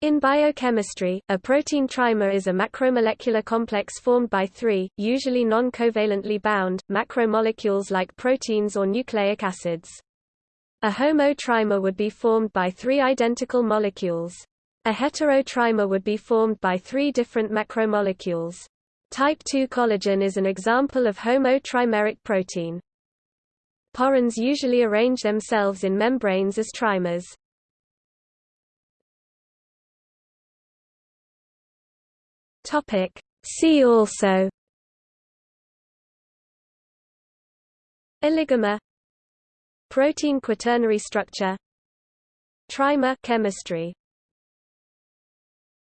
In biochemistry, a protein trimer is a macromolecular complex formed by three, usually non-covalently bound, macromolecules like proteins or nucleic acids. A homo-trimer would be formed by three identical molecules. A hetero-trimer would be formed by three different macromolecules. Type II collagen is an example of homo-trimeric protein. Porins usually arrange themselves in membranes as trimers. Topic. See also Oligomer Protein quaternary structure Trimer chemistry